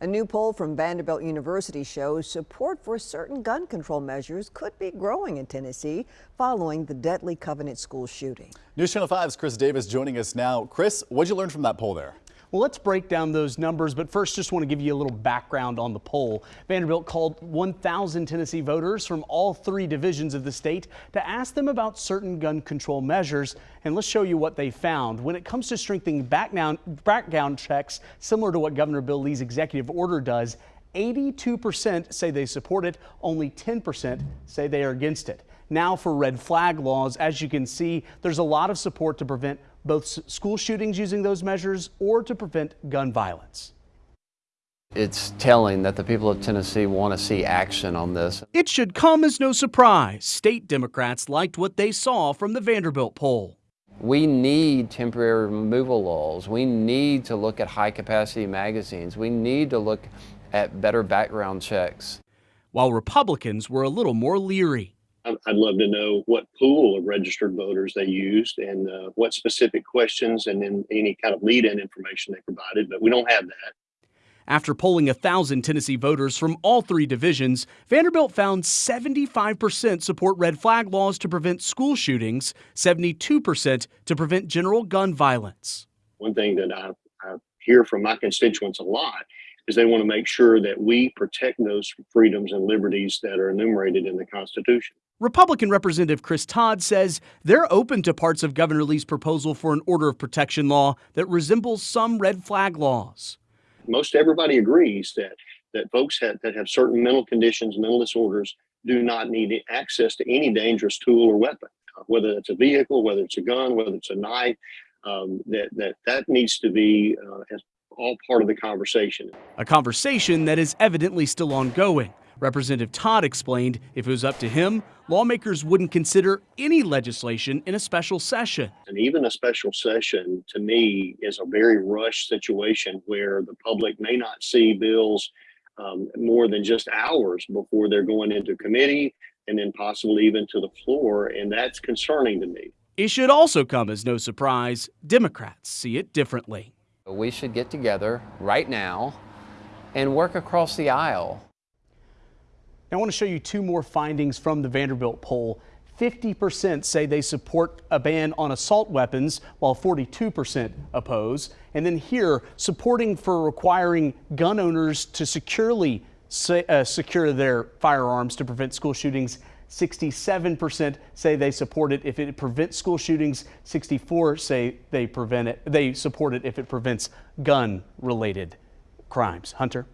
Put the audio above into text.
A new poll from Vanderbilt University shows support for certain gun control measures could be growing in Tennessee following the deadly Covenant school shooting. News Channel 5's Chris Davis joining us now. Chris, what'd you learn from that poll there? Well, let's break down those numbers, but first just want to give you a little background on the poll. Vanderbilt called 1,000 Tennessee voters from all three divisions of the state to ask them about certain gun control measures, and let's show you what they found. When it comes to strengthening background checks, similar to what Governor Bill Lee's executive order does, 82% say they support it, only 10% say they are against it. Now for red flag laws, as you can see, there's a lot of support to prevent both school shootings using those measures or to prevent gun violence. It's telling that the people of Tennessee want to see action on this. It should come as no surprise. State Democrats liked what they saw from the Vanderbilt poll. We need temporary removal laws. We need to look at high capacity magazines. We need to look at better background checks. While Republicans were a little more leery. I'd love to know what pool of registered voters they used and uh, what specific questions and then any kind of lead-in information they provided, but we don't have that. After polling a thousand Tennessee voters from all three divisions, Vanderbilt found 75% support red flag laws to prevent school shootings, 72% to prevent general gun violence. One thing that I, I hear from my constituents a lot is they want to make sure that we protect those freedoms and liberties that are enumerated in the Constitution. Republican Representative Chris Todd says they're open to parts of Governor Lee's proposal for an order of protection law that resembles some red flag laws. Most everybody agrees that that folks have, that have certain mental conditions, mental disorders, do not need access to any dangerous tool or weapon, whether it's a vehicle, whether it's a gun, whether it's a knife. Um, that that that needs to be uh, all part of the conversation. A conversation that is evidently still ongoing. Representative Todd explained if it was up to him, lawmakers wouldn't consider any legislation in a special session. And even a special session, to me, is a very rushed situation where the public may not see bills um, more than just hours before they're going into committee and then possibly even to the floor. And that's concerning to me. It should also come as no surprise Democrats see it differently. We should get together right now and work across the aisle now, I want to show you two more findings from the Vanderbilt poll. 50% say they support a ban on assault weapons, while 42% oppose. And then here, supporting for requiring gun owners to securely uh, secure their firearms to prevent school shootings. 67% say they support it if it prevents school shootings. 64 say they prevent it. They support it if it prevents gun-related crimes. Hunter.